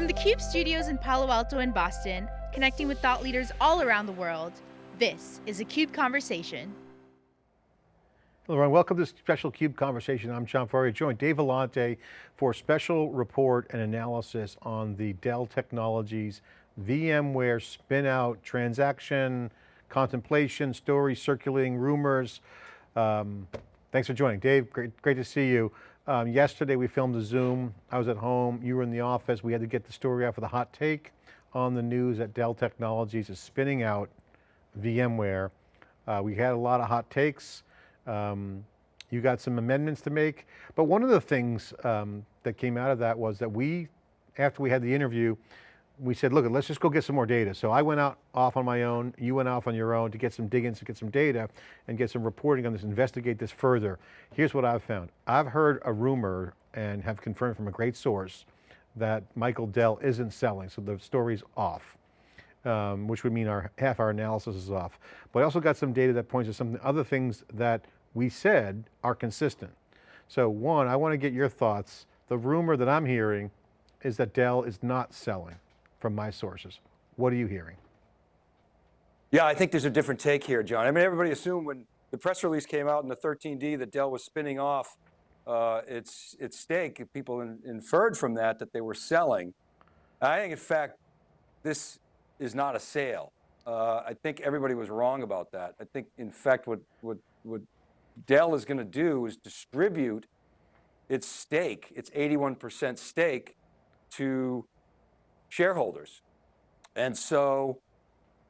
From the CUBE studios in Palo Alto and Boston, connecting with thought leaders all around the world, this is a CUBE Conversation. Hello everyone, welcome to this special CUBE Conversation. I'm John Furrier, joined Dave Vellante for a special report and analysis on the Dell Technologies VMware spin-out transaction, contemplation, stories circulating, rumors. Um, thanks for joining. Dave, great, great to see you. Um, yesterday we filmed a Zoom. I was at home, you were in the office. We had to get the story out for the hot take on the news that Dell Technologies is spinning out VMware. Uh, we had a lot of hot takes. Um, you got some amendments to make. But one of the things um, that came out of that was that we, after we had the interview, we said, look, let's just go get some more data. So I went out off on my own, you went off on your own to get some dig-ins, to get some data and get some reporting on this, investigate this further. Here's what I've found. I've heard a rumor and have confirmed from a great source that Michael Dell isn't selling, so the story's off. Um, which would mean our half our analysis is off. But I also got some data that points to some other things that we said are consistent. So one, I want to get your thoughts. The rumor that I'm hearing is that Dell is not selling from my sources. What are you hearing? Yeah, I think there's a different take here, John. I mean, everybody assumed when the press release came out in the 13D that Dell was spinning off uh, its, its stake, people in, inferred from that that they were selling. I think in fact, this is not a sale. Uh, I think everybody was wrong about that. I think in fact what, what, what Dell is going to do is distribute its stake, its 81% stake to shareholders. And so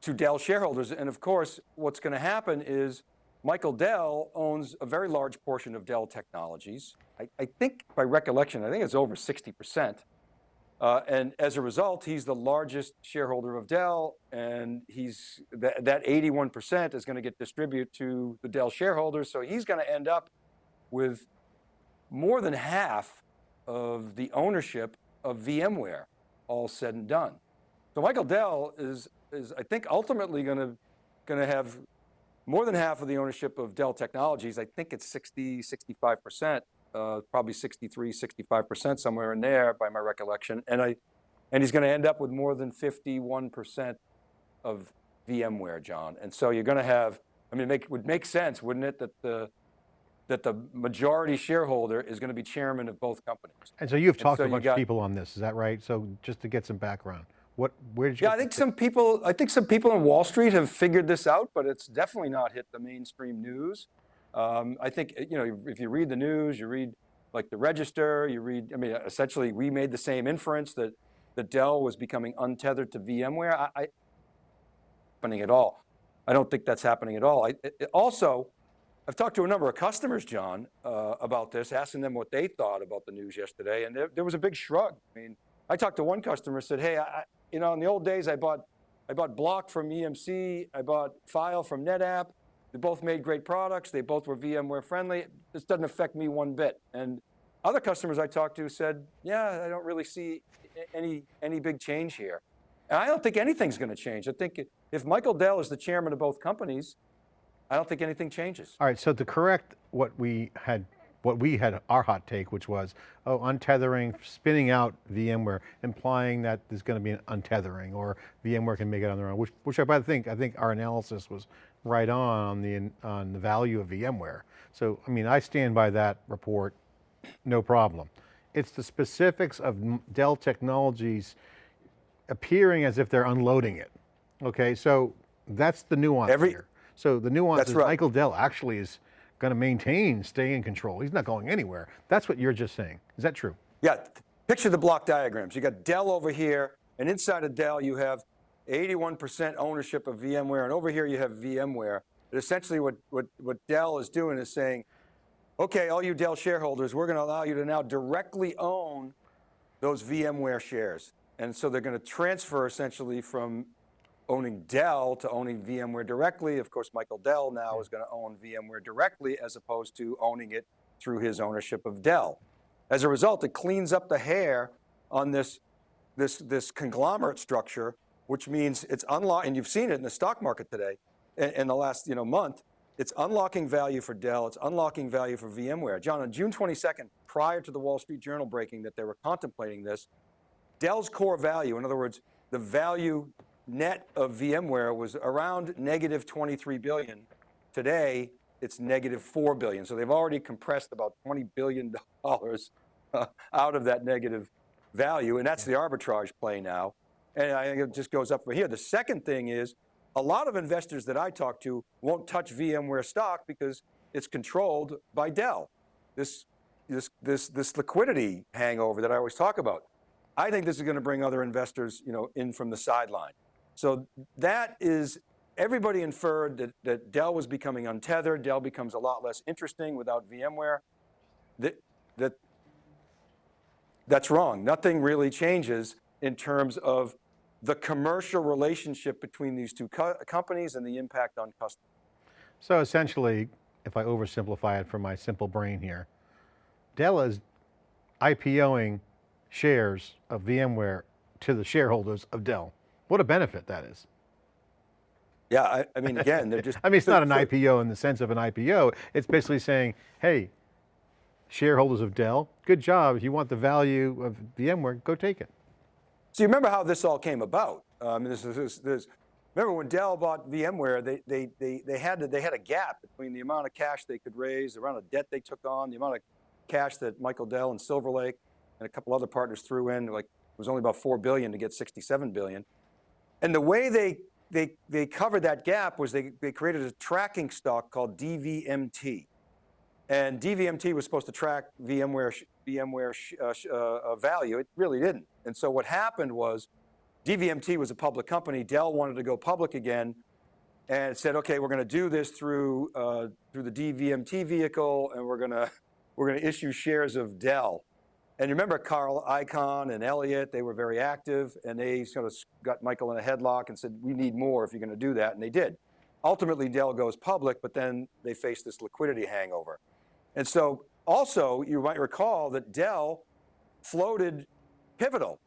to Dell shareholders, and of course, what's going to happen is Michael Dell owns a very large portion of Dell Technologies. I, I think by recollection, I think it's over 60%. Uh, and as a result, he's the largest shareholder of Dell and he's th that 81% is going to get distributed to the Dell shareholders. So he's going to end up with more than half of the ownership of VMware all said and done. So Michael Dell is, is I think ultimately going to, going to have more than half of the ownership of Dell Technologies. I think it's 60, 65%, uh, probably 63, 65% somewhere in there by my recollection. And I, and he's going to end up with more than 51% of VMware, John. And so you're going to have, I mean, it make, would make sense, wouldn't it, that the, that the majority shareholder is going to be chairman of both companies. And so you've talked so to a bunch got, of people on this, is that right? So just to get some background, what, where did you? Yeah, I think some people, I think some people on Wall Street have figured this out, but it's definitely not hit the mainstream news. Um, I think, eh, you know, if you read the news, you read like the register, you read, I mean, essentially we made the same inference that, that Dell was becoming untethered to VMware. I, I happening at all. I don't think that's happening at all. I, it, also, I've talked to a number of customers, John, uh, about this, asking them what they thought about the news yesterday, and there, there, was a big shrug. I mean, I talked to one customer, said, hey, I, you know, in the old days, I bought, I bought Block from EMC, I bought File from NetApp. They both made great products. They both were VMware friendly. This doesn't affect me one bit. And other customers I talked to said, yeah, I don't really see any, any big change here. And I don't think anything's going to change. I think if Michael Dell is the chairman of both companies, I don't think anything changes. All right, so to correct what we had, what we had our hot take, which was, oh, untethering, spinning out VMware, implying that there's going to be an untethering or VMware can make it on their own, which, which I think, I think our analysis was right on on the, on the value of VMware. So, I mean, I stand by that report, no problem. It's the specifics of Dell Technologies appearing as if they're unloading it. Okay, so that's the nuance Every, here. So the nuance is right. Michael Dell actually is going to maintain, stay in control. He's not going anywhere. That's what you're just saying. Is that true? Yeah, picture the block diagrams. You got Dell over here, and inside of Dell you have 81% ownership of VMware, and over here you have VMware. But essentially what, what, what Dell is doing is saying, okay, all you Dell shareholders, we're going to allow you to now directly own those VMware shares. And so they're going to transfer essentially from owning Dell to owning VMware directly. Of course, Michael Dell now is going to own VMware directly as opposed to owning it through his ownership of Dell. As a result, it cleans up the hair on this, this, this conglomerate structure, which means it's unlocked, and you've seen it in the stock market today, in, in the last you know, month, it's unlocking value for Dell, it's unlocking value for VMware. John, on June 22nd, prior to the Wall Street Journal breaking that they were contemplating this, Dell's core value, in other words, the value net of VMware was around negative 23 billion. Today, it's negative 4 billion. So they've already compressed about 20 billion dollars uh, out of that negative value, and that's the arbitrage play now. And I think it just goes up from here. The second thing is, a lot of investors that I talk to won't touch VMware stock because it's controlled by Dell. This, this, this, this liquidity hangover that I always talk about. I think this is going to bring other investors you know, in from the sideline. So that is, everybody inferred that, that Dell was becoming untethered. Dell becomes a lot less interesting without VMware. That, that, that's wrong. Nothing really changes in terms of the commercial relationship between these two co companies and the impact on customers. So essentially, if I oversimplify it for my simple brain here, Dell is IPOing shares of VMware to the shareholders of Dell. What a benefit that is. Yeah, I, I mean, again, they're just- I mean, it's not an IPO in the sense of an IPO. It's basically saying, hey, shareholders of Dell, good job. If you want the value of VMware, go take it. So you remember how this all came about? Um, this is, this, this, remember when Dell bought VMware, they, they, they, they, had to, they had a gap between the amount of cash they could raise, the amount of debt they took on, the amount of cash that Michael Dell and Silver Lake and a couple other partners threw in, like it was only about 4 billion to get 67 billion. And the way they, they, they covered that gap was they, they created a tracking stock called DVMT. And DVMT was supposed to track VMware, VMware uh, uh, uh, value. It really didn't. And so what happened was DVMT was a public company. Dell wanted to go public again and said, okay, we're going to do this through, uh, through the DVMT vehicle and we're going to, we're going to issue shares of Dell. And you remember Carl Icahn and Elliott, they were very active and they sort of got Michael in a headlock and said, we need more if you're going to do that, and they did. Ultimately, Dell goes public, but then they face this liquidity hangover. And so also, you might recall that Dell floated Pivotal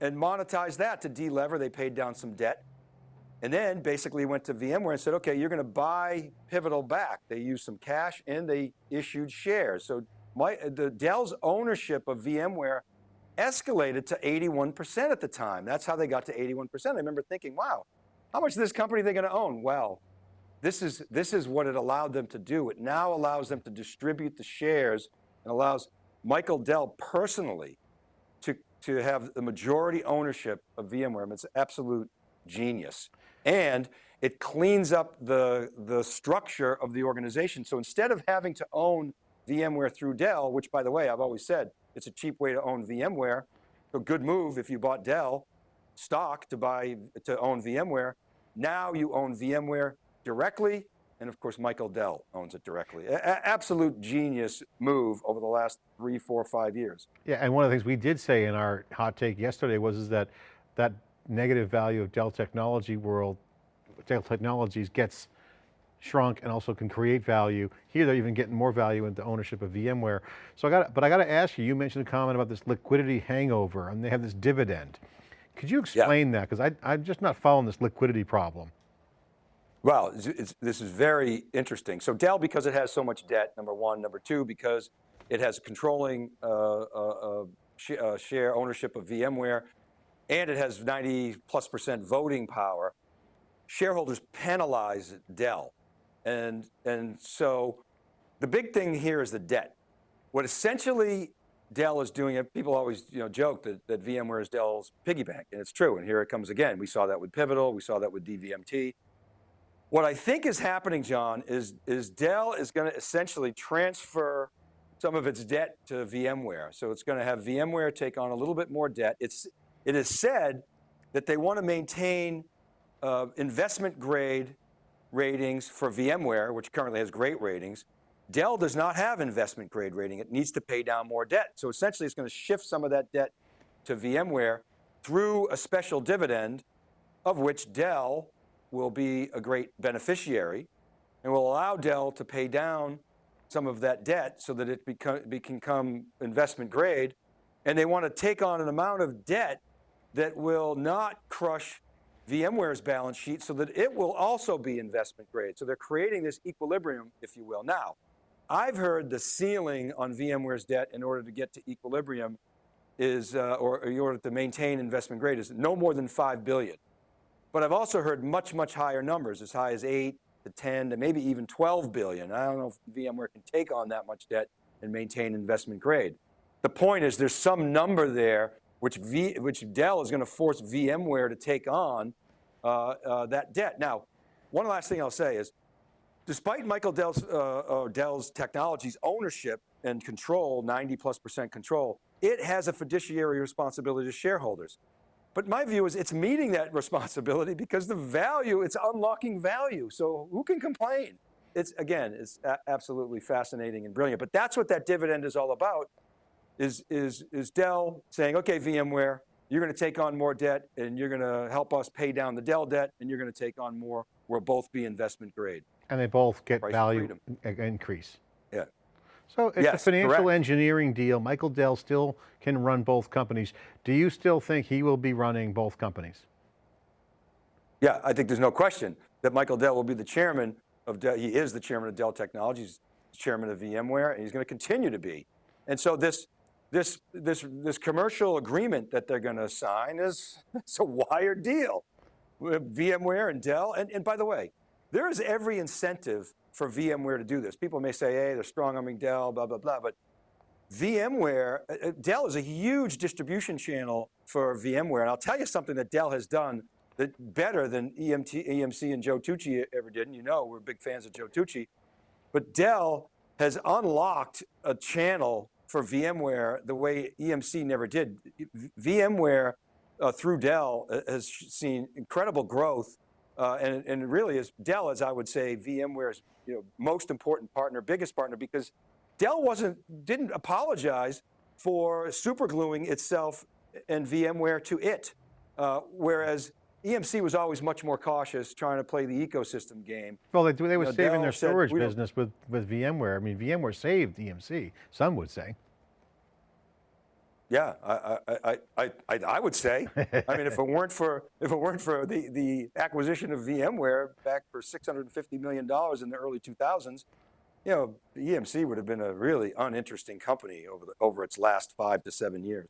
and monetized that to delever. They paid down some debt. And then basically went to VMware and said, okay, you're going to buy Pivotal back. They used some cash and they issued shares. So my, the Dell's ownership of VMware escalated to 81% at the time. That's how they got to 81%. I remember thinking, wow, how much of this company are they going to own? Well, this is, this is what it allowed them to do. It now allows them to distribute the shares and allows Michael Dell personally to, to have the majority ownership of VMware. It's absolute genius. And it cleans up the, the structure of the organization. So instead of having to own VMware through Dell, which by the way, I've always said, it's a cheap way to own VMware. A good move if you bought Dell stock to buy, to own VMware. Now you own VMware directly, and of course, Michael Dell owns it directly. A absolute genius move over the last three, four, five years. Yeah, and one of the things we did say in our hot take yesterday was is that that negative value of Dell Technology world, Dell Technologies gets shrunk and also can create value. Here they're even getting more value into ownership of VMware. So I got, but I got to ask you, you mentioned a comment about this liquidity hangover and they have this dividend. Could you explain yeah. that? Because I'm just not following this liquidity problem. Well, it's, it's, this is very interesting. So Dell, because it has so much debt, number one. Number two, because it has controlling uh, uh, uh sh uh, share ownership of VMware, and it has 90 plus percent voting power, shareholders penalize Dell. And, and so the big thing here is the debt. What essentially Dell is doing, people always you know, joke that, that VMware is Dell's piggy bank, and it's true, and here it comes again. We saw that with Pivotal, we saw that with DVMT. What I think is happening, John, is, is Dell is going to essentially transfer some of its debt to VMware. So it's going to have VMware take on a little bit more debt. It's, it is said that they want to maintain uh, investment grade ratings for VMware, which currently has great ratings. Dell does not have investment grade rating. It needs to pay down more debt. So essentially it's going to shift some of that debt to VMware through a special dividend of which Dell will be a great beneficiary and will allow Dell to pay down some of that debt so that it become, become investment grade. And they want to take on an amount of debt that will not crush VMware's balance sheet so that it will also be investment grade. So they're creating this equilibrium, if you will. Now, I've heard the ceiling on VMware's debt in order to get to equilibrium is, uh, or in order to maintain investment grade is no more than 5 billion. But I've also heard much, much higher numbers, as high as eight to 10 to maybe even 12 billion. I don't know if VMware can take on that much debt and maintain investment grade. The point is there's some number there which, v, which Dell is going to force VMware to take on uh, uh, that debt. Now, one last thing I'll say is, despite Michael Dell's, uh, uh Dell's technologies ownership and control, 90 plus percent control, it has a fiduciary responsibility to shareholders. But my view is it's meeting that responsibility because the value, it's unlocking value. So who can complain? It's, again, it's absolutely fascinating and brilliant. But that's what that dividend is all about, is, is, is Dell saying, okay, VMware, you're going to take on more debt and you're going to help us pay down the Dell debt and you're going to take on more. We'll both be investment grade. And they both get Price value increase. Yeah. So it's yes, a financial correct. engineering deal. Michael Dell still can run both companies. Do you still think he will be running both companies? Yeah, I think there's no question that Michael Dell will be the chairman of Dell. He is the chairman of Dell Technologies, chairman of VMware, and he's going to continue to be. And so this, this, this, this commercial agreement that they're going to sign is it's a wired deal with VMware and Dell. And, and by the way, there is every incentive for VMware to do this. People may say, hey, they're strong arming Dell, blah, blah, blah, but VMware, uh, uh, Dell is a huge distribution channel for VMware. And I'll tell you something that Dell has done that better than EMT, EMC and Joe Tucci ever did. And you know, we're big fans of Joe Tucci. But Dell has unlocked a channel for VMware the way EMC never did. VMware uh, through Dell uh, has seen incredible growth uh, and, and really is Dell, as I would say, VMware's you know, most important partner, biggest partner, because Dell wasn't, didn't apologize for supergluing itself and VMware to it. Uh, whereas EMC was always much more cautious trying to play the ecosystem game. Well, they, they were you know, saving Dell their storage business with, with VMware. I mean, VMware saved EMC, some would say. Yeah, I, I, I, I, I would say. I mean, if it weren't for if it weren't for the the acquisition of VMware back for 650 million dollars in the early 2000s, you know, EMC would have been a really uninteresting company over the over its last five to seven years.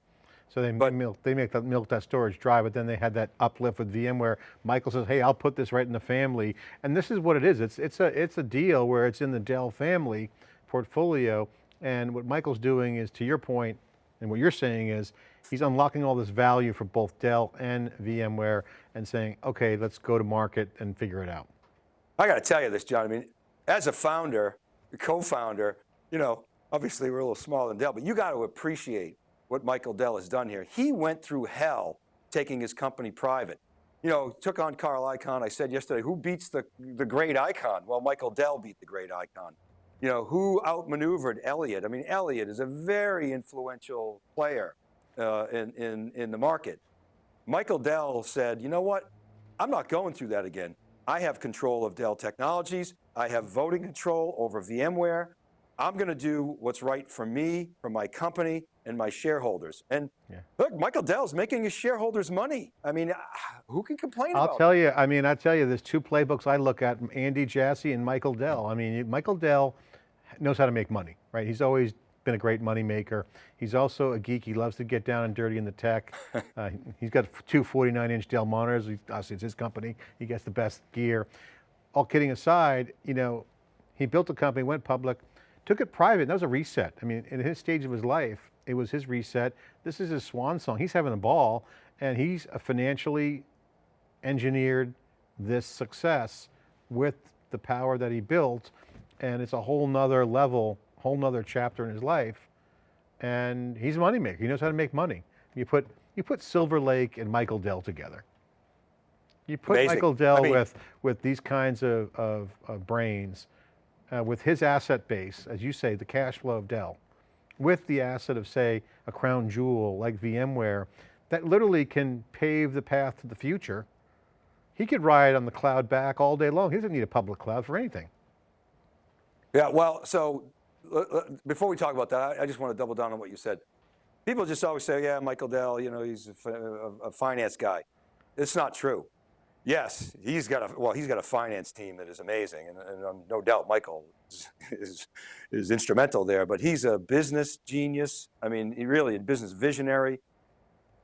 So they but, milk, they make that milk that storage dry, but then they had that uplift with VMware. Michael says, "Hey, I'll put this right in the family," and this is what it is. It's it's a it's a deal where it's in the Dell family portfolio, and what Michael's doing is, to your point, and what you're saying is, he's unlocking all this value for both Dell and VMware and saying, okay, let's go to market and figure it out. I got to tell you this, John. I mean, as a founder, co-founder, you know, obviously we're a little smaller than Dell, but you got to appreciate what Michael Dell has done here. He went through hell taking his company private. You know, took on Carl Icahn. I said yesterday, who beats the, the great Icahn? Well, Michael Dell beat the great Icahn you know, who outmaneuvered Elliott? I mean, Elliott is a very influential player uh, in, in, in the market. Michael Dell said, you know what? I'm not going through that again. I have control of Dell Technologies. I have voting control over VMware. I'm going to do what's right for me, for my company, and my shareholders. And yeah. look, Michael Dell's making his shareholders money. I mean, ah, who can complain I'll tell you, I mean, I tell you, there's two playbooks I look at, Andy Jassy and Michael Dell. I mean, Michael Dell knows how to make money, right? He's always been a great money maker. He's also a geek. He loves to get down and dirty in the tech. uh, he's got two 49 inch Dell monitors. Obviously it's his company. He gets the best gear. All kidding aside, you know, he built a company, went public, took it private. That was a reset. I mean, in his stage of his life, it was his reset. This is his swan song. He's having a ball and he's financially engineered this success with the power that he built and it's a whole nother level, whole nother chapter in his life. And he's a moneymaker. He knows how to make money. You put, you put Silver Lake and Michael Dell together. You put Amazing. Michael Dell I mean, with, with these kinds of, of, of brains, uh, with his asset base, as you say, the cash flow of Dell, with the asset of say, a crown jewel like VMware, that literally can pave the path to the future. He could ride on the cloud back all day long. He doesn't need a public cloud for anything. Yeah, well, so before we talk about that, I, just want to double down on what you said. People just always say, yeah, Michael Dell, you know, he's a, a finance guy. It's not true. Yes, he's got a well, he's got a finance team that is amazing, and, and um, no doubt Michael is, is is instrumental there. But he's a business genius. I mean, he really a business visionary.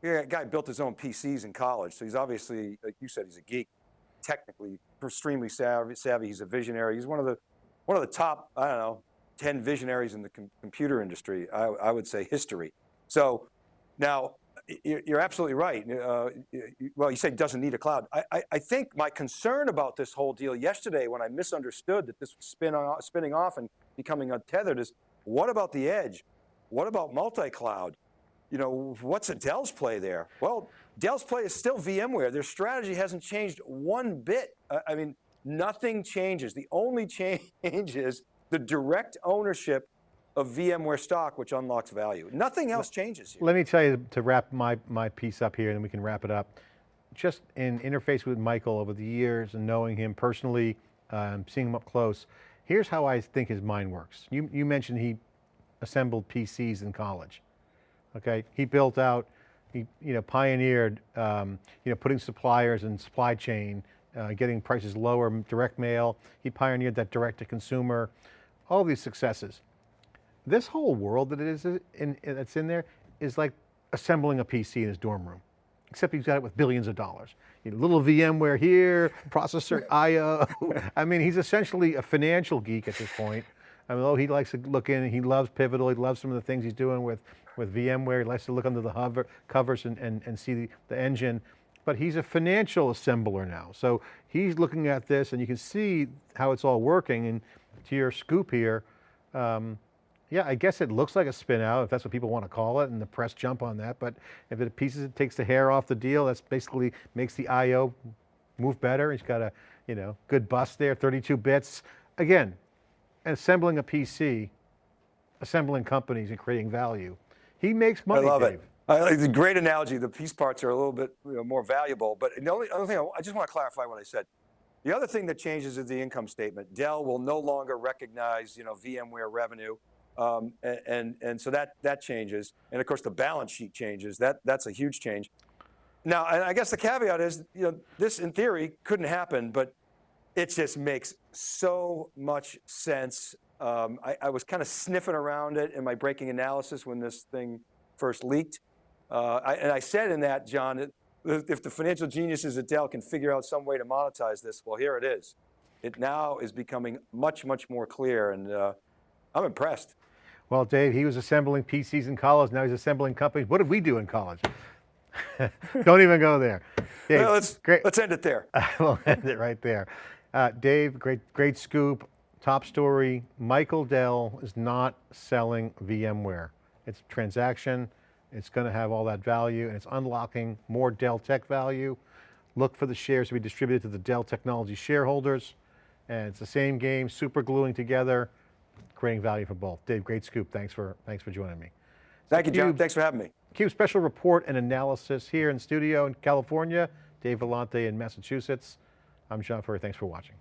Yeah, guy built his own PCs in college, so he's obviously, like you said, he's a geek, technically extremely savvy. savvy. He's a visionary. He's one of the one of the top, I don't know, ten visionaries in the com computer industry. I, I would say history. So now you're absolutely right. Uh, well, you say doesn't need a cloud. I, I, I, think my concern about this whole deal yesterday when I misunderstood that this was spin on, spinning off and becoming untethered is what about the edge? What about multi-cloud? You know, what's Dell's play there? Well, Dell's play is still VMware. Their strategy hasn't changed one bit. I mean, nothing changes. The only change is the direct ownership of VMware stock, which unlocks value. Nothing else changes here. Let me tell you to wrap my, my piece up here and then we can wrap it up. Just in interface with Michael over the years and knowing him personally, um, seeing him up close, here's how I think his mind works. You, you mentioned he assembled PCs in college, okay? He built out, he you know, pioneered um, you know, putting suppliers in supply chain, uh, getting prices lower, direct mail. He pioneered that direct to consumer, all these successes this whole world that it is in, that's in there is like assembling a PC in his dorm room, except he's got it with billions of dollars. You know, little VMware here, processor IO. I mean, he's essentially a financial geek at this point. I mean, oh, he likes to look in, he loves Pivotal, he loves some of the things he's doing with, with VMware, he likes to look under the hover, covers and, and, and see the, the engine, but he's a financial assembler now. So he's looking at this and you can see how it's all working and to your scoop here, um, yeah, I guess it looks like a spin out if that's what people want to call it and the press jump on that. But if it pieces, it takes the hair off the deal. That's basically makes the IO move better. He's got a, you know, good bus there, 32 bits. Again, assembling a PC, assembling companies and creating value. He makes money, I love Dave. it. Uh, it's a great analogy. The piece parts are a little bit you know, more valuable, but the only other thing, I, I just want to clarify what I said. The other thing that changes is the income statement. Dell will no longer recognize, you know, VMware revenue. Um, and, and, so that, that changes. And of course the balance sheet changes. That, that's a huge change. Now, I guess the caveat is, you know, this in theory couldn't happen, but it just makes so much sense. Um, I, I, was kind of sniffing around it in my breaking analysis when this thing first leaked. Uh, I, and I said in that, John, if the financial geniuses at Dell can figure out some way to monetize this, well, here it is. It now is becoming much, much more clear, and uh, I'm impressed. Well, Dave, he was assembling PCs in college. Now he's assembling companies. What did we do in college? Don't even go there. Dave, well, let's, great. let's end it there. we'll end it right there. Uh, Dave, great, great scoop. Top story, Michael Dell is not selling VMware. It's a transaction, it's going to have all that value and it's unlocking more Dell Tech value. Look for the shares to be distributed to the Dell Technology shareholders. And it's the same game, super gluing together creating value for both. Dave, great scoop. Thanks for, thanks for joining me. Thank you, John. Thanks for having me. CUBE special report and analysis here in studio in California, Dave Vellante in Massachusetts. I'm John Furrier, thanks for watching.